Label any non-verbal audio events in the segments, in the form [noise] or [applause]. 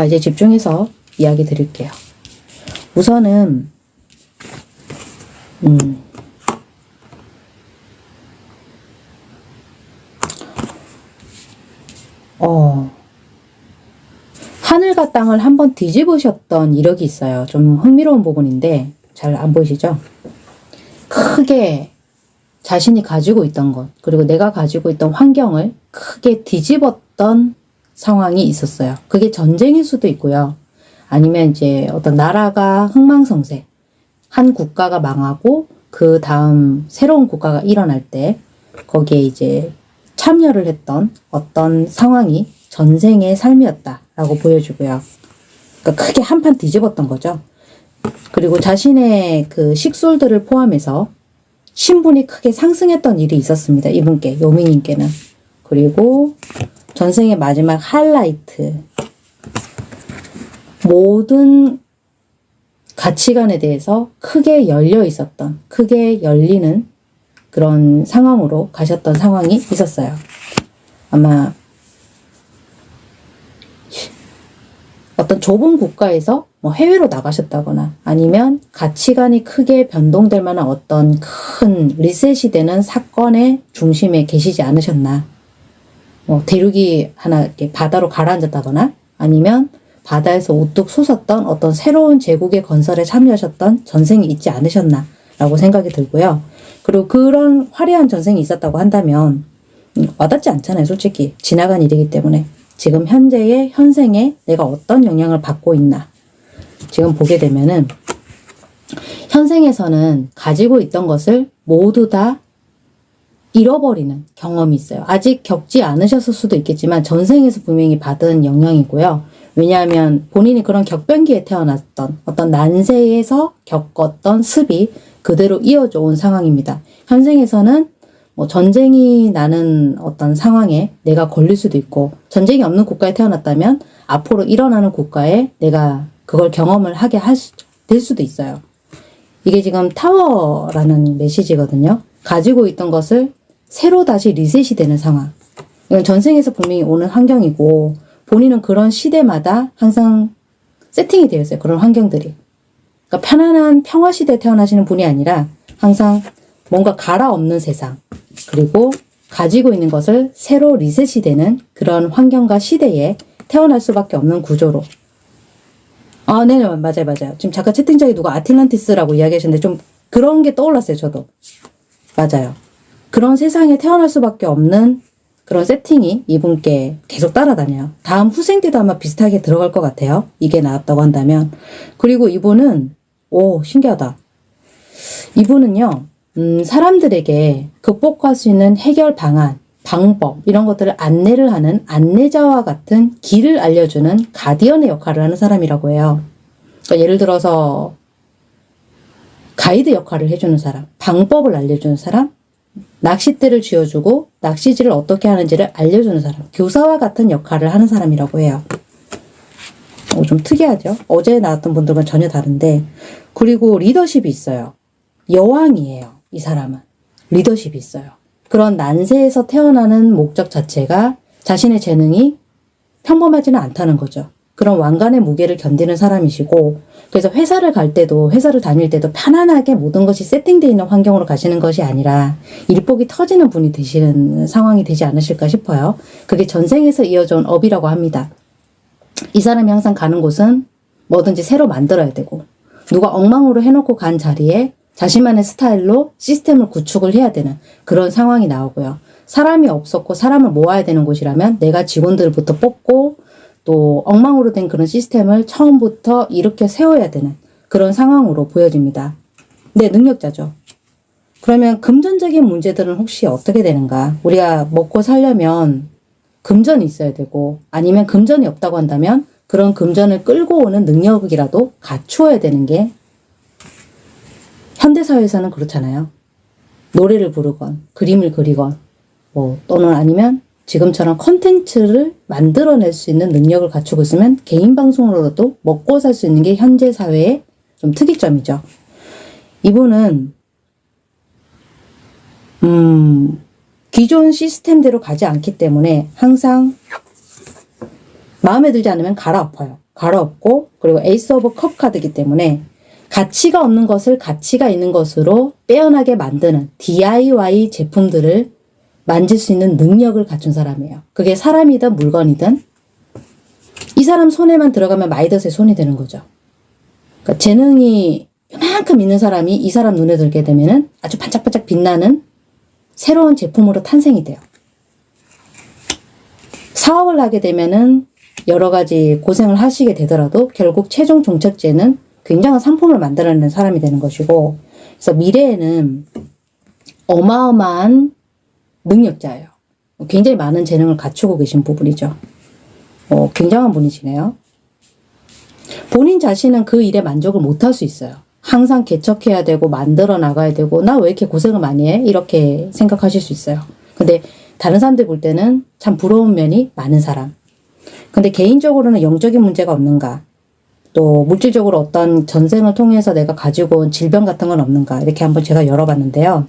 자, 이제 집중해서 이야기 드릴게요. 우선은, 음, 어, 하늘과 땅을 한번 뒤집으셨던 이력이 있어요. 좀 흥미로운 부분인데, 잘 안 보이시죠? 크게 자신이 가지고 있던 것, 그리고 내가 가지고 있던 환경을 크게 뒤집었던 상황이 있었어요. 그게 전쟁일 수도 있고요. 아니면 이제 어떤 나라가 흥망성쇠, 한 국가가 망하고 그 다음 새로운 국가가 일어날 때 거기에 이제 참여를 했던 어떤 상황이 전생의 삶이었다라고 보여주고요. 그러니까 크게 한 판 뒤집었던 거죠. 그리고 자신의 그 식솔들을 포함해서 신분이 크게 상승했던 일이 있었습니다. 이분께, 요미님께는. 그리고 전생의 마지막 하이라이트. 모든 가치관에 대해서 크게 열려 있었던, 크게 열리는 그런 상황으로 가셨던 상황이 있었어요. 아마 어떤 좁은 국가에서 뭐 해외로 나가셨다거나 아니면 가치관이 크게 변동될 만한 어떤 큰 리셋이 되는 사건의 중심에 계시지 않으셨나. 뭐 대륙이 하나 이렇게 바다로 가라앉았다거나 아니면 바다에서 우뚝 솟았던 어떤 새로운 제국의 건설에 참여하셨던 전생이 있지 않으셨나 라고 생각이 들고요. 그리고 그런 화려한 전생이 있었다고 한다면 음, 와닿지 않잖아요 솔직히. 지나간 일이기 때문에. 지금 현재의 현생에 내가 어떤 영향을 받고 있나. 지금 보게 되면은 현생에서는 가지고 있던 것을 모두 다 잃어버리는 경험이 있어요. 아직 겪지 않으셨을 수도 있겠지만 전생에서 분명히 받은 영향이고요. 왜냐하면 본인이 그런 격변기에 태어났던 어떤 난세에서 겪었던 습이 그대로 이어져 온 상황입니다. 현생에서는 뭐 전쟁이 나는 어떤 상황에 내가 걸릴 수도 있고 전쟁이 없는 국가에 태어났다면 앞으로 일어나는 국가에 내가 그걸 경험을 하게 할 수, 될 수도 있어요. 이게 지금 타워라는 메시지거든요. 가지고 있던 것을 새로 다시 리셋이 되는 상황. 이건 전생에서 분명히 오는 환경이고 본인은 그런 시대마다 항상 세팅이 되어 있어요. 그런 환경들이. 그러니까 편안한 평화 시대에 태어나시는 분이 아니라 항상 뭔가 갈아엎는 세상 그리고 가지고 있는 것을 새로 리셋이 되는 그런 환경과 시대에 태어날 수밖에 없는 구조로 아, 네네, 맞아요, 맞아요. 지금 잠깐 채팅창에 누가 아틀란티스라고 이야기하셨는데 좀 그런 게 떠올랐어요, 저도. 맞아요. 그런 세상에 태어날 수밖에 없는 그런 세팅이 이분께 계속 따라다녀요. 다음 후생 때도 아마 비슷하게 들어갈 것 같아요. 이게 나왔다고 한다면. 그리고 이분은, 오, 신기하다. 이분은요, 음, 사람들에게 극복할 수 있는 해결 방안, 방법, 이런 것들을 안내를 하는 안내자와 같은 길을 알려주는 가디언의 역할을 하는 사람이라고 해요. 그러니까 예를 들어서, 가이드 역할을 해주는 사람, 방법을 알려주는 사람, 낚싯대를 쥐어주고 낚시질을 어떻게 하는지를 알려주는 사람, 교사와 같은 역할을 하는 사람이라고 해요. 어, 좀 특이하죠? 어제 나왔던 분들과 전혀 다른데, 그리고 리더십이 있어요. 여왕이에요. 이 사람은. 리더십이 있어요. 그런 난세에서 태어나는 목적 자체가 자신의 재능이 평범하지는 않다는 거죠. 그런 왕관의 무게를 견디는 사람이시고 그래서 회사를 갈 때도 회사를 다닐 때도 편안하게 모든 것이 세팅되어 있는 환경으로 가시는 것이 아니라 일복이 터지는 분이 되시는 상황이 되지 않으실까 싶어요. 그게 전생에서 이어져온 업이라고 합니다. 이 사람이 항상 가는 곳은 뭐든지 새로 만들어야 되고 누가 엉망으로 해놓고 간 자리에 자신만의 스타일로 시스템을 구축을 해야 되는 그런 상황이 나오고요. 사람이 없었고 사람을 모아야 되는 곳이라면 내가 직원들부터 뽑고 또 엉망으로 된 그런 시스템을 처음부터 이렇게 세워야 되는 그런 상황으로 보여집니다. 네, 능력자죠. 그러면 금전적인 문제들은 혹시 어떻게 되는가? 우리가 먹고 살려면 금전이 있어야 되고 아니면 금전이 없다고 한다면 그런 금전을 끌고 오는 능력이라도 갖추어야 되는 게 현대사회에서는 그렇잖아요. 노래를 부르건 그림을 그리건 뭐 또는 아니면 지금처럼 컨텐츠를 만들어낼 수 있는 능력을 갖추고 있으면 개인 방송으로도 먹고 살 수 있는 게 현재 사회의 좀 특이점이죠. 이분은 음, 기존 시스템대로 가지 않기 때문에 항상 마음에 들지 않으면 갈아엎어요. 갈아엎고 그리고 Ace of Cup 카드이기 때문에 가치가 없는 것을 가치가 있는 것으로 빼어나게 만드는 DIY 제품들을 만질 수 있는 능력을 갖춘 사람이에요. 그게 사람이든 물건이든 이 사람 손에만 들어가면 마이더스의 손이 되는 거죠. 그러니까 재능이 이만큼 있는 사람이 이 사람 눈에 들게 되면은 아주 반짝반짝 빛나는 새로운 제품으로 탄생이 돼요. 사업을 하게 되면은 여러 가지 고생을 하시게 되더라도 결국 최종 종착지는 굉장한 상품을 만들어내는 사람이 되는 것이고 그래서 미래에는 어마어마한 능력자예요. 굉장히 많은 재능을 갖추고 계신 부분이죠. 어, 굉장한 분이시네요. 본인 자신은 그 일에 만족을 못할 수 있어요. 항상 개척해야 되고 만들어 나가야 되고 나 왜 이렇게 고생을 많이 해? 이렇게 생각하실 수 있어요. 근데 다른 사람들 볼 때는 참 부러운 면이 많은 사람. 근데 개인적으로는 영적인 문제가 없는가? 또 물질적으로 어떤 전생을 통해서 내가 가지고 온 질병 같은 건 없는가? 이렇게 한번 제가 열어봤는데요.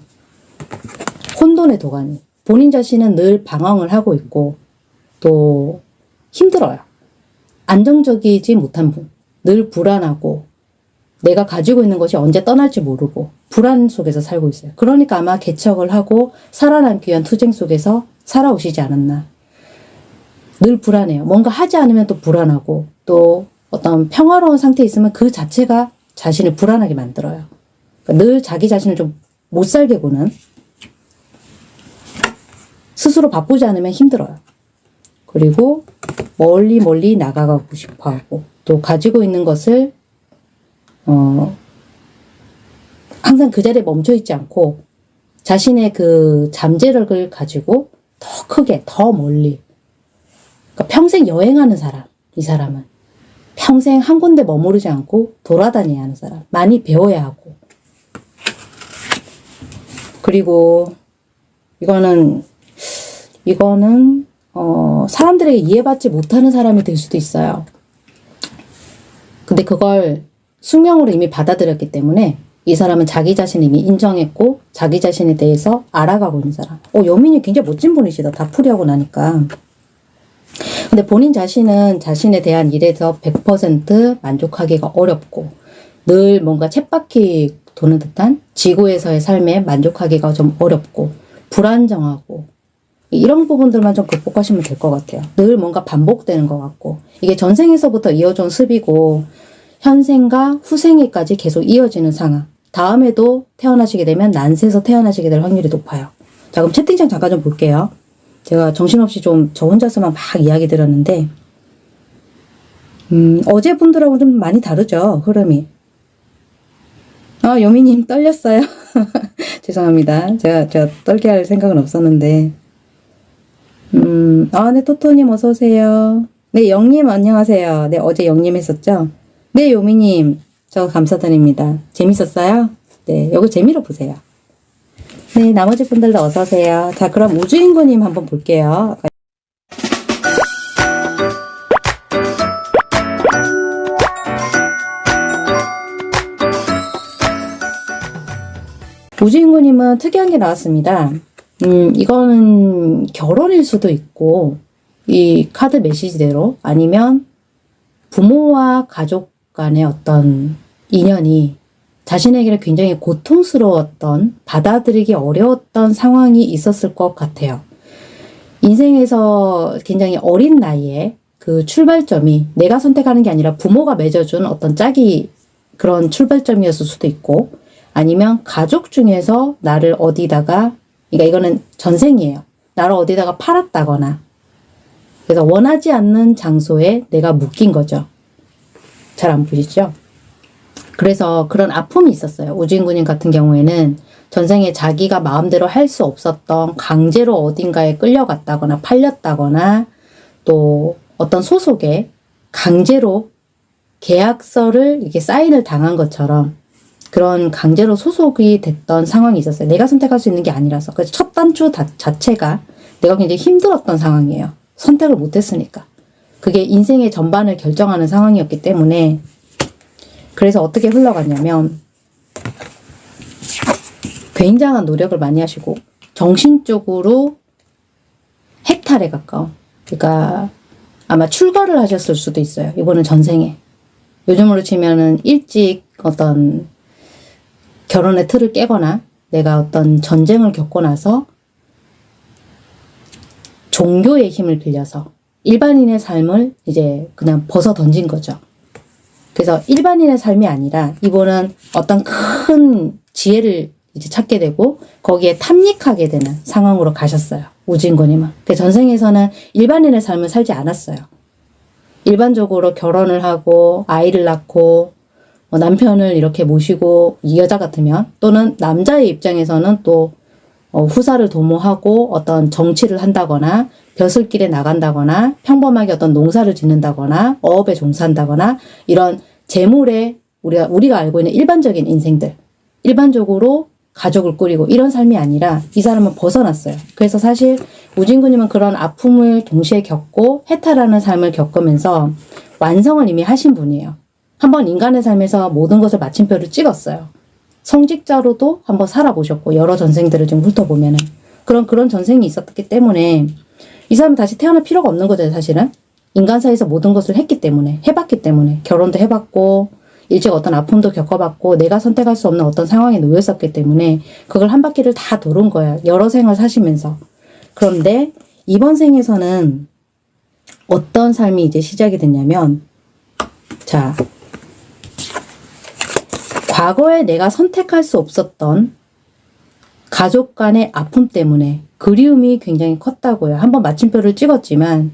혼돈의 도가니. 본인 자신은 늘 방황을 하고 있고 또 힘들어요. 안정적이지 못한 분. 늘 불안하고 내가 가지고 있는 것이 언제 떠날지 모르고 불안 속에서 살고 있어요. 그러니까 아마 개척을 하고 살아남기 위한 투쟁 속에서 살아오시지 않았나. 늘 불안해요. 뭔가 하지 않으면 또 불안하고 또 어떤 평화로운 상태에 있으면 그 자체가 자신을 불안하게 만들어요. 그러니까 늘 자기 자신을 좀 못 살게 구는 스스로 바쁘지 않으면 힘들어요. 그리고 멀리 멀리 나가고 싶어 하고 또 가지고 있는 것을 어 항상 그 자리에 멈춰 있지 않고 자신의 그 잠재력을 가지고 더 크게 더 멀리. 그러니까 평생 여행하는 사람 이 사람은. 평생 한 군데 머무르지 않고 돌아다녀야 하는 사람 많이 배워야 하고. 그리고 이거는 이거는 어, 사람들에게 이해받지 못하는 사람이 될 수도 있어요. 근데 그걸 숙명으로 이미 받아들였기 때문에 이 사람은 자기 자신을 이미 인정했고 자기 자신에 대해서 알아가고 있는 사람. 어, 여민이 굉장히 멋진 분이시다. 다 풀이하고 나니까. 근데 본인 자신은 자신에 대한 일에서 100% 만족하기가 어렵고 늘 뭔가 쳇바퀴 도는 듯한 지구에서의 삶에 만족하기가 좀 어렵고 불안정하고 이런 부분들만 좀 극복하시면 될 것 같아요. 늘 뭔가 반복되는 것 같고 이게 전생에서부터 이어져 온 습이고 현생과 후생에까지 계속 이어지는 상황. 다음에도 태어나시게 되면 난세에서 태어나시게 될 확률이 높아요. 자 그럼 채팅창 잠깐 좀 볼게요. 제가 정신없이 좀 저 혼자서만 막 이야기 드렸는데 음, 어제 분들하고 좀 많이 다르죠 흐름이. 아 요미님 떨렸어요. [laughs] 죄송합니다. 제가 제가 떨게 할 생각은 없었는데 음, 아, 네, 토토님 어서오세요. 네, 영님 안녕하세요. 네, 어제 영님 했었죠? 네, 요미님, 저 감사드립니다. 재밌었어요? 네, 요거 재미로 보세요. 네, 나머지 분들도 어서오세요. 자, 그럼 우주인구님 한번 볼게요. 우주인구님은 특이한 게 나왔습니다. 음, 이거는 결혼일 수도 있고, 이 카드 메시지대로 아니면 부모와 가족 간의 어떤 인연이 자신에게는 굉장히 고통스러웠던, 받아들이기 어려웠던 상황이 있었을 것 같아요. 인생에서 굉장히 어린 나이에 그 출발점이 내가 선택하는 게 아니라 부모가 맺어준 어떤 짝이 그런 출발점이었을 수도 있고, 아니면 가족 중에서 나를 어디다가 그러니까 이거는 전생이에요. 나를 어디다가 팔았다거나 그래서 원하지 않는 장소에 내가 묶인 거죠. 잘 안 보시죠? 그래서 그런 아픔이 있었어요. 우주인군님 같은 경우에는 전생에 자기가 마음대로 할 수 없었던 강제로 어딘가에 끌려갔다거나 팔렸다거나 또 어떤 소속에 강제로 계약서를 이렇게 사인을 당한 것처럼 그런 강제로 소속이 됐던 상황이 있었어요. 내가 선택할 수 있는 게 아니라서. 그래서 첫 단추 다, 자체가 내가 굉장히 힘들었던 상황이에요. 선택을 못했으니까. 그게 인생의 전반을 결정하는 상황이었기 때문에 그래서 어떻게 흘러갔냐면 굉장한 노력을 많이 하시고 정신적으로 핵탈에 가까운 그러니까 아마 출가를 하셨을 수도 있어요. 이거는 전생에. 요즘으로 치면은 일찍 어떤 결혼의 틀을 깨거나 내가 어떤 전쟁을 겪고 나서 종교의 힘을 빌려서 일반인의 삶을 이제 그냥 벗어 던진 거죠. 그래서 일반인의 삶이 아니라 이분은 어떤 큰 지혜를 이제 찾게 되고 거기에 탐닉하게 되는 상황으로 가셨어요. 우진군님은. 그 전생에서는 일반인의 삶을 살지 않았어요. 일반적으로 결혼을 하고 아이를 낳고 뭐 남편을 이렇게 모시고 이 여자 같으면 또는 남자의 입장에서는 또 어, 후사를 도모하고 어떤 정치를 한다거나 벼슬길에 나간다거나 평범하게 어떤 농사를 짓는다거나 어업에 종사한다거나 이런 재물에 우리가 우리가 알고 있는 일반적인 인생들 일반적으로 가족을 꾸리고 이런 삶이 아니라 이 사람은 벗어났어요. 그래서 사실 우진구님은 그런 아픔을 동시에 겪고 해탈하는 삶을 겪으면서 완성을 이미 하신 분이에요. 한번 인간의 삶에서 모든 것을 마침표를 찍었어요. 성직자로도 한번 살아보셨고 여러 전생들을 좀 훑어보면 은. 그런 그런 전생이 있었기 때문에 이 사람은 다시 태어날 필요가 없는 거죠 사실은. 인간사에서 모든 것을 했기 때문에 해봤기 때문에. 결혼도 해봤고 일찍 어떤 아픔도 겪어봤고 내가 선택할 수 없는 어떤 상황에 놓였었기 때문에 그걸 한 바퀴를 다 도는 거야. 여러 생을 사시면서. 그런데 이번 생에서는 어떤 삶이 이제 시작이 됐냐면 자 과거에 내가 선택할 수 없었던 가족 간의 아픔 때문에 그리움이 굉장히 컸다고요. 한번 마침표를 찍었지만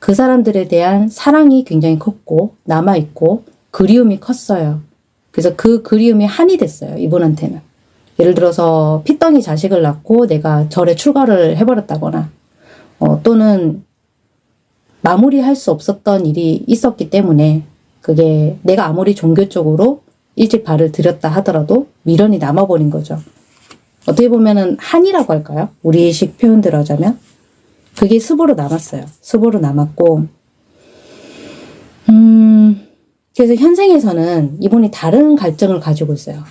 그 사람들에 대한 사랑이 굉장히 컸고 남아있고 그리움이 컸어요. 그래서 그 그리움이 한이 됐어요. 이분한테는. 예를 들어서 피덩이 자식을 낳고 내가 절에 출가를 해버렸다거나 어, 또는 마무리할 수 없었던 일이 있었기 때문에 그게 내가 아무리 종교적으로 일찍 발을 들였다 하더라도 미련이 남아버린 거죠. 어떻게 보면 은 한이라고 할까요? 우리식 표현대로 하자면 그게 습으로 남았어요. 습으로 남았고 음 그래서 현생에서는 이분이 다른 갈증을 가지고 있어요.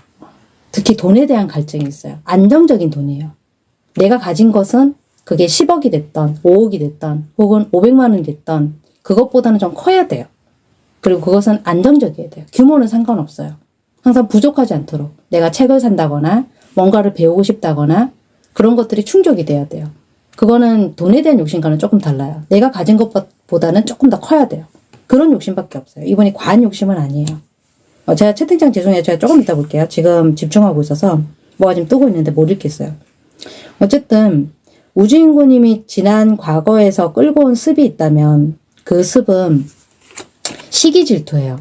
특히 돈에 대한 갈증이 있어요. 안정적인 돈이에요. 내가 가진 것은 그게 10억이 됐던 5억이 됐던 혹은 500만 원이 됐던 그것보다는 좀 커야 돼요. 그리고 그것은 안정적이어야 돼요. 규모는 상관없어요. 항상 부족하지 않도록 내가 책을 산다거나 뭔가를 배우고 싶다거나 그런 것들이 충족이 돼야 돼요. 그거는 돈에 대한 욕심과는 조금 달라요. 내가 가진 것보다는 조금 더 커야 돼요. 그런 욕심밖에 없어요. 이분이 과한 욕심은 아니에요. 어, 제가 채팅창 죄송해요. 제가 조금 이따 볼게요. 지금 집중하고 있어서 뭐가 지금 뜨고 있는데 못 읽겠어요. 어쨌든 우주인구님이 지난 과거에서 끌고 온 습이 있다면 그 습은 시기 질투예요.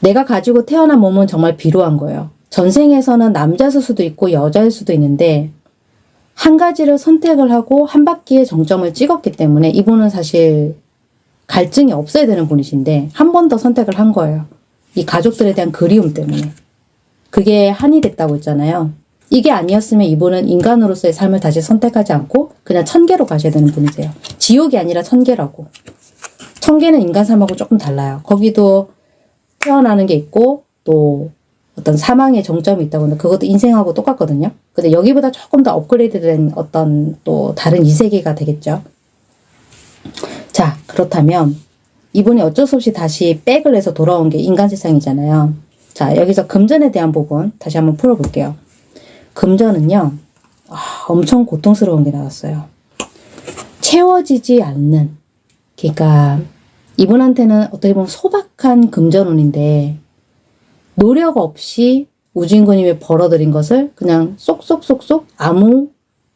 내가 가지고 태어난 몸은 정말 비루한 거예요. 전생에서는 남자일 수도 있고 여자일 수도 있는데 한 가지를 선택을 하고 한 바퀴의 정점을 찍었기 때문에 이분은 사실 갈증이 없어야 되는 분이신데 한 번 더 선택을 한 거예요. 이 가족들에 대한 그리움 때문에. 그게 한이 됐다고 했잖아요. 이게 아니었으면 이분은 인간으로서의 삶을 다시 선택하지 않고 그냥 천계로 가셔야 되는 분이세요. 지옥이 아니라 천계라고. 천계는 인간 삶하고 조금 달라요. 거기도 태어나는 게 있고 또 어떤 사망의 정점이 있다고 하는데 그것도 인생하고 똑같거든요. 근데 여기보다 조금 더 업그레이드된 어떤 또 다른 이 세계가 되겠죠. 자 그렇다면 이분이 어쩔 수 없이 다시 백을 해서 돌아온 게 인간 세상이잖아요. 자 여기서 금전에 대한 부분 다시 한번 풀어볼게요. 금전은요. 아, 엄청 고통스러운 게 나왔어요. 채워지지 않는 그러니까 이분한테는 어떻게 보면 소박한 금전운인데 노력 없이 우진구님이 벌어들인 것을 그냥 쏙쏙쏙쏙 아무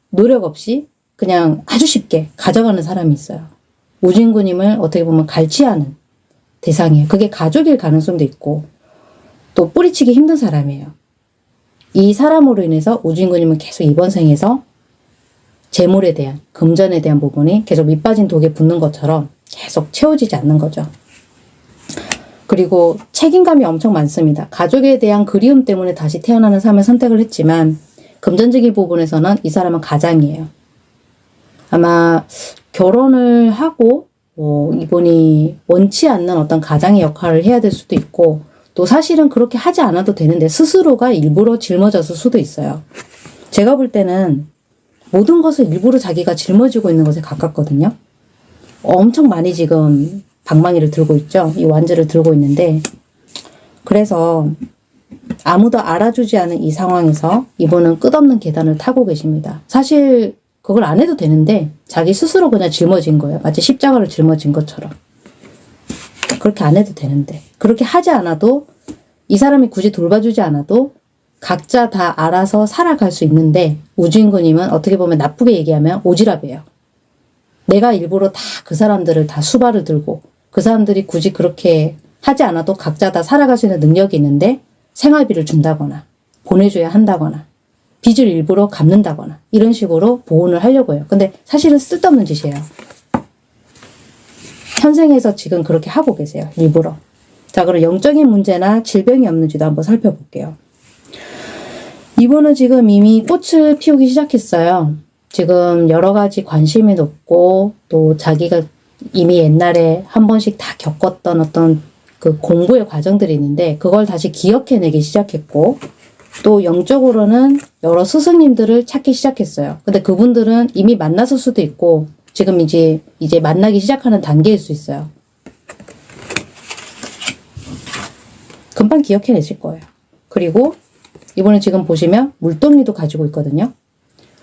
노력 없이 그냥 아주 쉽게 가져가는 사람이 있어요. 우진구님을 어떻게 보면 갈취하는 대상이에요. 그게 가족일 가능성도 있고 또 뿌리치기 힘든 사람이에요. 이 사람으로 인해서 우진구님은 계속 이번 생에서 재물에 대한 금전에 대한 부분이 계속 밑빠진 독에 붙는 것처럼 계속 채워지지 않는 거죠. 그리고 책임감이 엄청 많습니다. 가족에 대한 그리움 때문에 다시 태어나는 삶을 선택을 했지만 금전적인 부분에서는 이 사람은 가장이에요. 아마 결혼을 하고 뭐 이분이 원치 않는 어떤 가장의 역할을 해야 될 수도 있고 또 사실은 그렇게 하지 않아도 되는데 스스로가 일부러 짊어졌을 수도 있어요. 제가 볼 때는 모든 것을 일부러 자기가 짊어지고 있는 것에 가깝거든요. 엄청 많이 지금 방망이를 들고 있죠. 이 완주를 들고 있는데 그래서 아무도 알아주지 않은 이 상황에서 이분은 끝없는 계단을 타고 계십니다. 사실 그걸 안 해도 되는데 자기 스스로 그냥 짊어진 거예요. 마치 십자가를 짊어진 것처럼. 그렇게 안 해도 되는데 그렇게 하지 않아도 이 사람이 굳이 돌봐주지 않아도 각자 다 알아서 살아갈 수 있는데 우주인구님은 어떻게 보면 나쁘게 얘기하면 오지랖이에요. 내가 일부러 다 그 사람들을 다 수발을 들고 그 사람들이 굳이 그렇게 하지 않아도 각자 다 살아갈 수 있는 능력이 있는데 생활비를 준다거나 보내줘야 한다거나 빚을 일부러 갚는다거나 이런 식으로 보온을 하려고 해요. 근데 사실은 쓸데없는 짓이에요. 현생에서 지금 그렇게 하고 계세요. 일부러. 자, 그럼 영적인 문제나 질병이 없는지도 한번 살펴볼게요. 이분은 지금 이미 꽃을 피우기 시작했어요. 지금 여러 가지 관심이 높고 또 자기가 이미 옛날에 한 번씩 다 겪었던 어떤 그 공부의 과정들이 있는데 그걸 다시 기억해내기 시작했고 또 영적으로는 여러 스승님들을 찾기 시작했어요. 근데 그분들은 이미 만났을 수도 있고 지금 이제 이제 만나기 시작하는 단계일 수 있어요. 금방 기억해내실 거예요. 그리고 이번에 지금 보시면 물동이도 가지고 있거든요.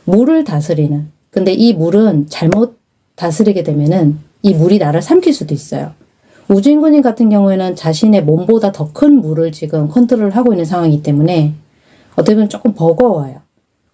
물을 다스리는. 근데 이 물은 잘못 다스리게 되면은 이 물이 나를 삼킬 수도 있어요. 우주인군님 같은 경우에는 자신의 몸보다 더 큰 물을 지금 컨트롤 하고 있는 상황이기 때문에 어떻게 보면 조금 버거워요.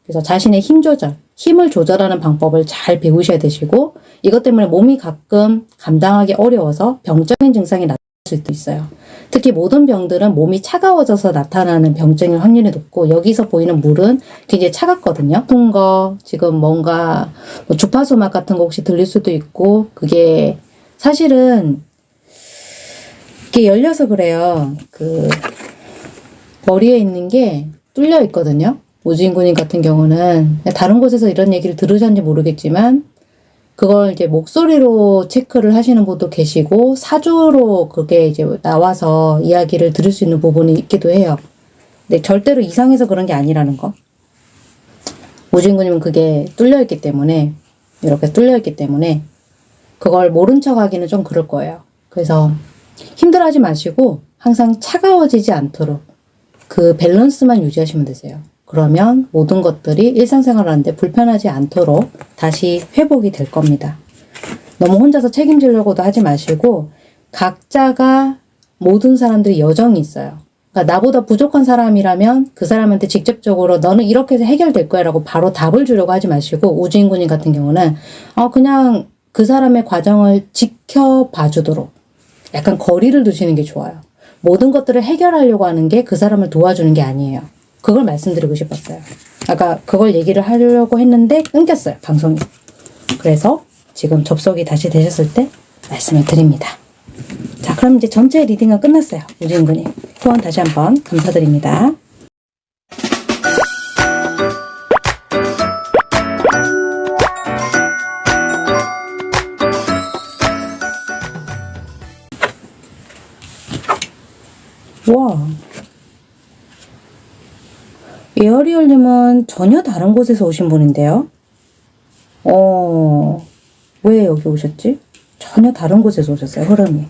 그래서 자신의 힘 조절, 힘을 조절하는 방법을 잘 배우셔야 되시고 이것 때문에 몸이 가끔 감당하기 어려워서 병적인 증상이 나타날 수도 있어요. 특히 모든 병들은 몸이 차가워져서 나타나는 병증일 확률이 높고 여기서 보이는 물은 굉장히 차갑거든요. 같은 거 지금 뭔가 뭐 주파수 맛 같은 거 혹시 들릴 수도 있고 그게 사실은 이게 열려서 그래요. 그 머리에 있는 게 뚫려 있거든요. 오주인군님 같은 경우는 다른 곳에서 이런 얘기를 들으셨는지 모르겠지만 그걸 이제 목소리로 체크를 하시는 분도 계시고 사주로 그게 이제 나와서 이야기를 들을 수 있는 부분이 있기도 해요. 근데 절대로 이상해서 그런 게 아니라는 거. 오주인군님은 그게 뚫려 있기 때문에 이렇게 뚫려 있기 때문에 그걸 모른 척 하기는 좀 그럴 거예요. 그래서 힘들어하지 마시고 항상 차가워지지 않도록 그 밸런스만 유지하시면 되세요. 그러면 모든 것들이 일상생활 하는데 불편하지 않도록 다시 회복이 될 겁니다. 너무 혼자서 책임지려고도 하지 마시고 각자가 모든 사람들이 여정이 있어요. 그러니까 나보다 부족한 사람이라면 그 사람한테 직접적으로 너는 이렇게 해서 해결될 거야 라고 바로 답을 주려고 하지 마시고 우주인군님 같은 경우는 어 그냥 그 사람의 과정을 지켜봐 주도록 약간 거리를 두시는 게 좋아요. 모든 것들을 해결하려고 하는 게 그 사람을 도와주는 게 아니에요. 그걸 말씀드리고 싶었어요. 아까 그걸 얘기를 하려고 했는데 끊겼어요. 방송이. 그래서 지금 접속이 다시 되셨을 때 말씀을 드립니다. 자 그럼 이제 전체 reading은 끝났어요. 우주인군님. 후원 다시 한번 감사드립니다. 에어리얼님은 전혀 다른 곳에서 오신 분인데요. 어, 왜 여기 오셨지? 전혀 다른 곳에서 오셨어요, 흐름이.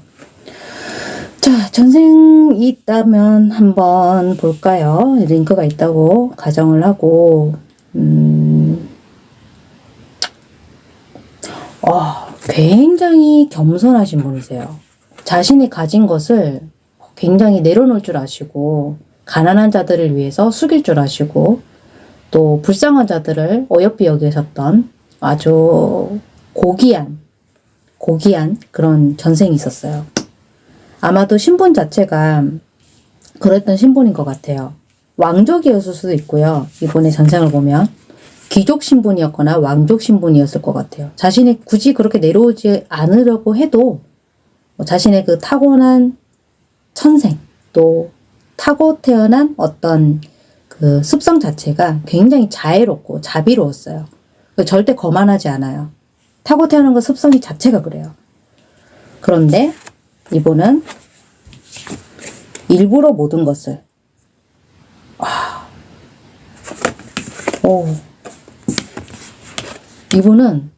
자, 전생이 있다면 한번 볼까요? 링크가 있다고 가정을 하고, 음, 어, 굉장히 겸손하신 분이세요. 자신이 가진 것을 굉장히 내려놓을 줄 아시고, 가난한 자들을 위해서 숙일 줄 아시고 또 불쌍한 자들을 어여삐 여기셨던 아주 고귀한 고귀한 그런 전생이 있었어요. 아마도 신분 자체가 그랬던 신분인 것 같아요. 왕족이었을 수도 있고요. 이번에 전생을 보면 귀족 신분이었거나 왕족 신분이었을 것 같아요. 자신이 굳이 그렇게 내려오지 않으려고 해도 뭐 자신의 그 타고난 천생 또 타고 태어난 어떤 그 습성 자체가 굉장히 자애롭고 자비로웠어요. 절대 거만하지 않아요. 타고 태어난 그 습성이 자체가 그래요. 그런데 이분은 일부러 모든 것을 와, 오, 이분은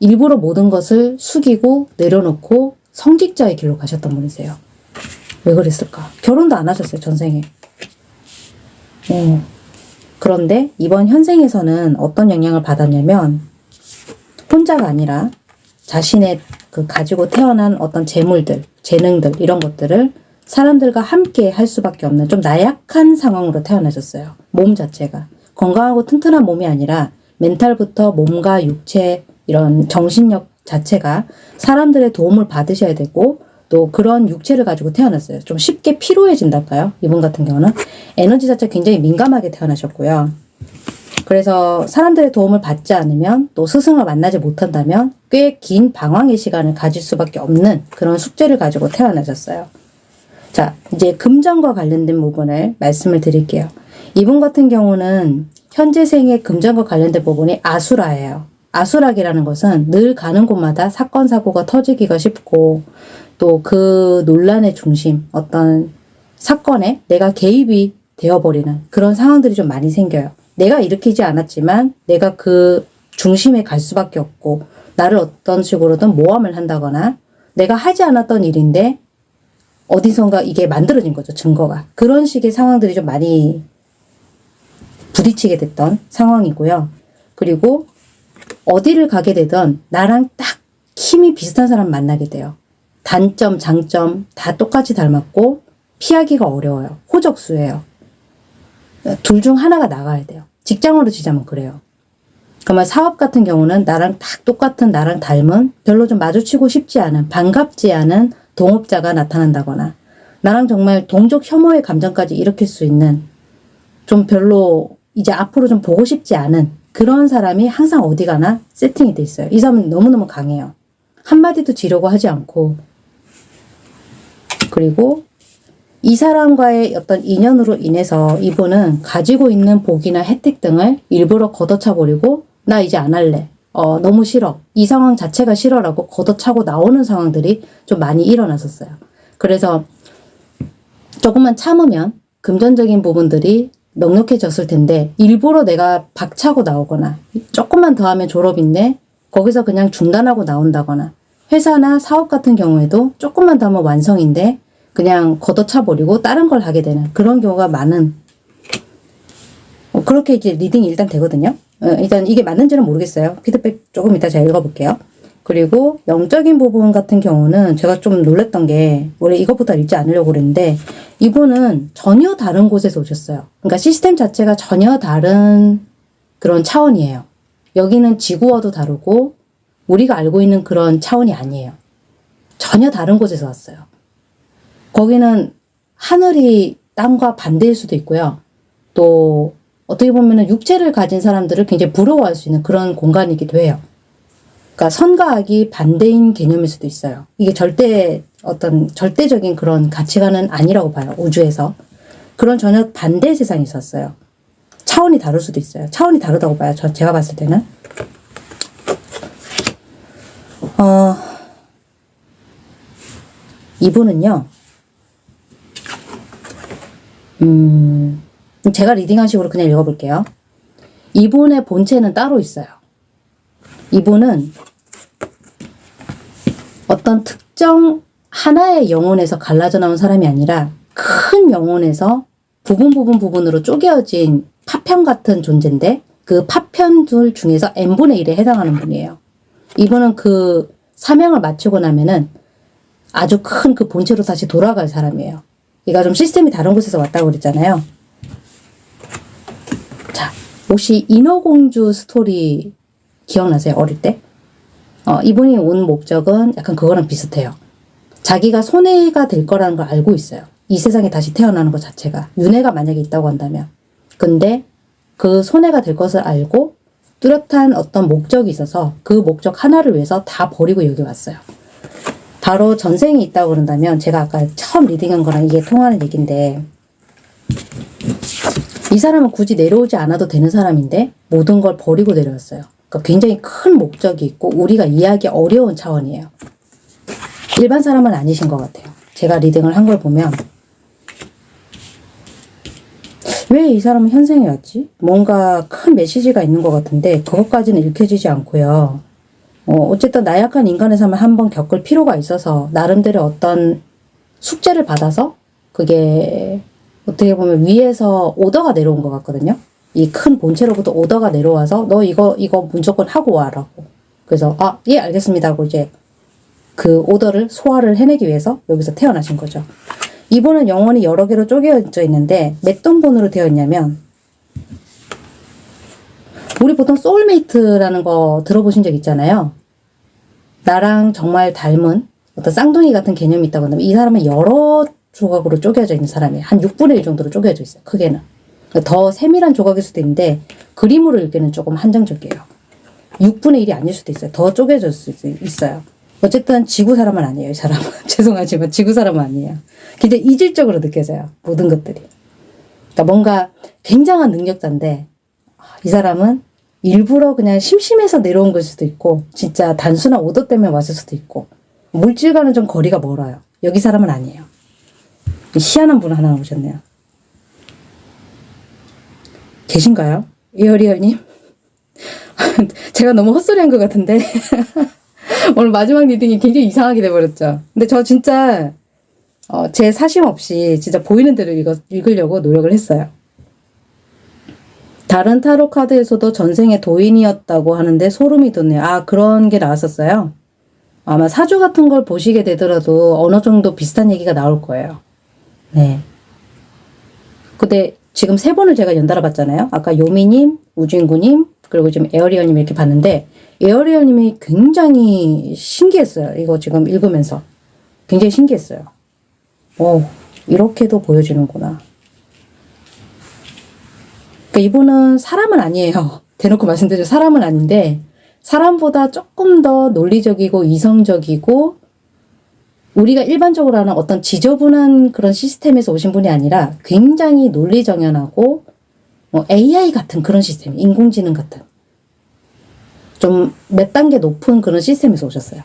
일부러 모든 것을 숙이고 내려놓고 성직자의 길로 가셨던 분이세요. 왜 그랬을까? 결혼도 안 하셨어요, 전생에. 어. 그런데 이번 현생에서는 어떤 영향을 받았냐면 혼자가 아니라 자신의 그 가지고 태어난 어떤 재물들, 재능들 이런 것들을 사람들과 함께 할 수밖에 없는 좀 나약한 상황으로 태어나셨어요. 몸 자체가 건강하고 튼튼한 몸이 아니라 멘탈부터 몸과 육체 이런 정신력 자체가 사람들의 도움을 받으셔야 되고 또 그런 육체를 가지고 태어났어요. 좀 쉽게 피로해진달까요? 이분 같은 경우는 에너지 자체 굉장히 민감하게 태어나셨고요. 그래서 사람들의 도움을 받지 않으면 또 스승을 만나지 못한다면 꽤 긴 방황의 시간을 가질 수밖에 없는 그런 숙제를 가지고 태어나셨어요. 자, 이제 금전과 관련된 부분을 말씀을 드릴게요. 이분 같은 경우는 현재 생의 금전과 관련된 부분이 아수라예요. 아수락이라는 것은 늘 가는 곳마다 사건, 사고가 터지기가 쉽고 또 그 논란의 중심, 어떤 사건에 내가 개입이 되어버리는 그런 상황들이 좀 많이 생겨요. 내가 일으키지 않았지만 내가 그 중심에 갈 수밖에 없고 나를 어떤 식으로든 모함을 한다거나 내가 하지 않았던 일인데 어디선가 이게 만들어진 거죠. 증거가. 그런 식의 상황들이 좀 많이 부딪히게 됐던 상황이고요. 그리고 어디를 가게 되던 나랑 딱 힘이 비슷한 사람 만나게 돼요. 단점, 장점 다 똑같이 닮았고 피하기가 어려워요. 호적수예요. 둘 중 하나가 나가야 돼요. 직장으로 지자면 그래요. 그러면 사업 같은 경우는 나랑 딱 똑같은 나랑 닮은 별로 좀 마주치고 싶지 않은 반갑지 않은 동업자가 나타난다거나 나랑 정말 동족 혐오의 감정까지 일으킬 수 있는 좀 별로 이제 앞으로 좀 보고 싶지 않은 그런 사람이 항상 어디 가나 세팅이 돼 있어요. 이 사람은 너무너무 강해요. 한마디도 지려고 하지 않고 그리고 이 사람과의 어떤 인연으로 인해서 이분은 가지고 있는 복이나 혜택 등을 일부러 걷어차 버리고 나 이제 안 할래. 어, 너무 싫어. 이 상황 자체가 싫어라고 걷어차고 나오는 상황들이 좀 많이 일어났었어요. 그래서 조금만 참으면 금전적인 부분들이 넉넉해졌을 텐데 일부러 내가 박차고 나오거나 조금만 더 하면 졸업인데 거기서 그냥 중단하고 나온다거나 회사나 사업 같은 경우에도 조금만 더 하면 완성인데 그냥 걷어차 버리고 다른 걸 하게 되는 그런 경우가 많은 어, 그렇게 이제 reading이 일단 되거든요. 어, 일단 이게 맞는지는 모르겠어요. 피드백 조금 이따 제가 읽어볼게요. 그리고 영적인 부분 같은 경우는 제가 좀 놀랬던 게 원래 이것보다 읽지 않으려고 그랬는데 이분은 전혀 다른 곳에서 오셨어요. 그러니까 시스템 자체가 전혀 다른 그런 차원이에요. 여기는 지구와도 다르고 우리가 알고 있는 그런 차원이 아니에요. 전혀 다른 곳에서 왔어요. 거기는 하늘이 땅과 반대일 수도 있고요. 또 어떻게 보면 육체를 가진 사람들을 굉장히 부러워할 수 있는 그런 공간이기도 해요. 그러니까 선과 악이 반대인 개념일 수도 있어요. 이게 절대 어떤 절대적인 그런 가치관은 아니라고 봐요. 우주에서. 그런 전혀 반대 세상이 있었어요. 차원이 다를 수도 있어요. 차원이 다르다고 봐요. 저 제가 봤을 때는. 어, 이분은요. 음, 제가 리딩한 식으로 그냥 읽어볼게요. 이분의 본체는 따로 있어요. 이분은 어떤 특정 하나의 영혼에서 갈라져 나온 사람이 아니라 큰 영혼에서 부분 부분 부분으로 쪼개어진 파편 같은 존재인데 그 파편들 중에서 n분의 1에 해당하는 분이에요. 이분은 그 사명을 마치고 나면은 아주 큰 그 본체로 다시 돌아갈 사람이에요. 얘가 좀 시스템이 다른 곳에서 왔다고 그랬잖아요. 자, 혹시 인어공주 스토리 기억나세요? 어릴 때? 어, 이분이 온 목적은 약간 그거랑 비슷해요. 자기가 손해가 될 거라는 걸 알고 있어요. 이 세상에 다시 태어나는 것 자체가. 윤회가 만약에 있다고 한다면. 근데 그 손해가 될 것을 알고 뚜렷한 어떤 목적이 있어서 그 목적 하나를 위해서 다 버리고 여기 왔어요. 바로 전생이 있다고 그런다면 제가 아까 처음 reading한 거랑 이게 통하는 얘기인데 이 사람은 굳이 내려오지 않아도 되는 사람인데 모든 걸 버리고 내려왔어요. 그러니까 굉장히 큰 목적이 있고 우리가 이해하기 어려운 차원이에요. 일반 사람은 아니신 것 같아요. 제가 리딩을 한 걸 보면 왜 이 사람은 현생에 왔지? 뭔가 큰 메시지가 있는 것 같은데 그것까지는 읽혀지지 않고요. 어, 어쨌든 나약한 인간의 삶을 한번 겪을 필요가 있어서 나름대로 어떤 숙제를 받아서 그게 어떻게 보면 위에서 오더가 내려온 것 같거든요. 이 큰 본체로부터 오더가 내려와서 너 이거 이거 무조건 하고 와라고. 그래서 아 예 알겠습니다 하고 이제 그 오더를 소화를 해내기 위해서 여기서 태어나신 거죠. 이분은 영혼이 여러 개로 쪼개져 있는데 몇 등분으로 되어 있냐면 우리 보통 soulmate라는 거 들어보신 적 있잖아요. 나랑 정말 닮은 어떤 쌍둥이 같은 개념이 있다고 한다면 이 사람은 여러 조각으로 쪼개져 있는 사람이에요. 한 6분의 1 정도로 쪼개져 있어요. 크게는. 더 세밀한 조각일 수도 있는데 그림으로 읽기는 조금 한정적이에요. 6분의 1이 아닐 수도 있어요. 더 쪼개질 수 있어요. 어쨌든 지구 사람은 아니에요. 이 사람은. [laughs] 죄송하지만 지구 사람은 아니에요. 굉장히 이질적으로 느껴져요. 모든 것들이. 그러니까 뭔가 굉장한 능력자인데 아, 이 사람은 일부러 그냥 심심해서 내려온 걸 수도 있고 진짜 단순한 오더 때문에 왔을 수도 있고 물질과는 좀 거리가 멀어요. 여기 사람은 아니에요. 희한한 분 하나 오셨네요. 계신가요? 이어리얼님? [laughs] 제가 너무 헛소리한 것 같은데 [laughs] 오늘 마지막 reading이 굉장히 이상하게 돼버렸죠. 근데 저 진짜 어, 제 사심 없이 진짜 보이는 대로 읽어, 읽으려고 노력을 했어요. 다른 타로 카드에서도 전생에 도인이었다고 하는데 소름이 돋네요. 아 그런 게 나왔었어요. 아마 사주 같은 걸 보시게 되더라도 어느 정도 비슷한 얘기가 나올 거예요. 네. 근데 지금 세 번을 제가 연달아 봤잖아요. 아까 요미님, 우진구님, 그리고 지금 에어리얼님 이렇게 봤는데 에어리얼님이 굉장히 신기했어요. 이거 지금 읽으면서 굉장히 신기했어요. 오, 이렇게도 보여지는구나. 그러니까 이분은 사람은 아니에요. [laughs] 대놓고 말씀드려 사람은 아닌데 사람보다 조금 더 논리적이고 이성적이고 우리가 일반적으로 하는 어떤 지저분한 그런 시스템에서 오신 분이 아니라 굉장히 논리정연하고 뭐 AI 같은 그런 시스템, 인공지능 같은 좀 몇 단계 높은 그런 시스템에서 오셨어요.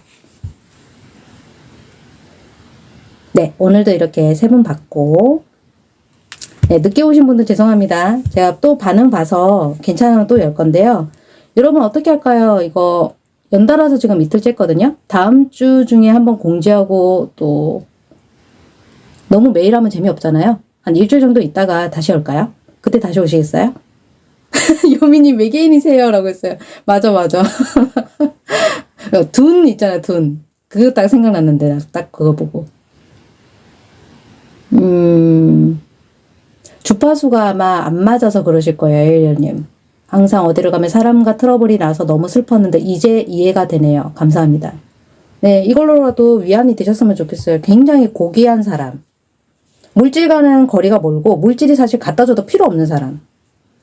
네, 오늘도 이렇게 세 분 받고 네, 늦게 오신 분들 죄송합니다. 제가 또 반응 봐서 괜찮으면 또 열 건데요. 여러분 어떻게 할까요? 이거 연달아서 지금 이틀째 했거든요. 다음 주 중에 한번 공지하고 또 너무 매일 하면 재미없잖아요. 한 일주일 정도 있다가 다시 올까요? 그때 다시 오시겠어요? [laughs] 요미님 외계인이세요? 라고 했어요. 맞아 맞아. [laughs] 둔 있잖아요 둔. 그거 딱 생각났는데 딱 그거 보고. 음... 주파수가 아마 안 맞아서 그러실 거예요, 에일리언님. 항상 어디를 가면 사람과 트러블이 나서 너무 슬펐는데 이제 이해가 되네요. 감사합니다. 네, 이걸로라도 위안이 되셨으면 좋겠어요. 굉장히 고귀한 사람. 물질과는 거리가 멀고 물질이 사실 갖다 줘도 필요 없는 사람.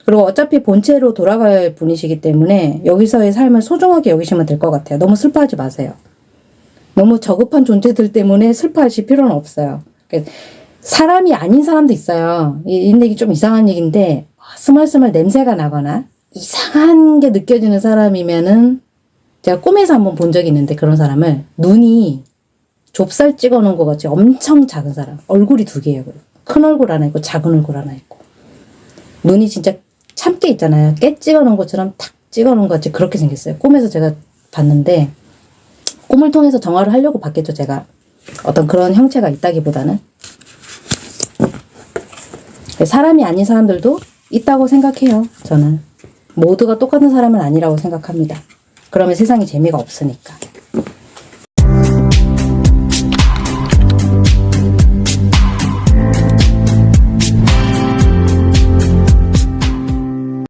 그리고 어차피 본체로 돌아갈 분이시기 때문에 여기서의 삶을 소중하게 여기시면 될 것 같아요. 너무 슬퍼하지 마세요. 너무 저급한 존재들 때문에 슬퍼하실 필요는 없어요. 사람이 아닌 사람도 있어요. 이 얘기 좀 이상한 얘기인데 스멀스멀 냄새가 나거나 이상한 게 느껴지는 사람이면은 제가 꿈에서 한번 본 적이 있는데 그런 사람을 눈이 좁쌀 찍어 놓은 것 같이 엄청 작은 사람 얼굴이 두 개예요. 큰 얼굴 하나 있고 작은 얼굴 하나 있고 눈이 진짜 참깨 있잖아요. 깨 찍어 놓은 것처럼 탁 찍어 놓은 것 같이 그렇게 생겼어요. 꿈에서 제가 봤는데 꿈을 통해서 정화를 하려고 봤겠죠 제가 어떤 그런 형체가 있다기보다는 사람이 아닌 사람들도 있다고 생각해요. 저는 모두가 똑같은 사람은 아니라고 생각합니다. 그러면 세상이 재미가 없으니까.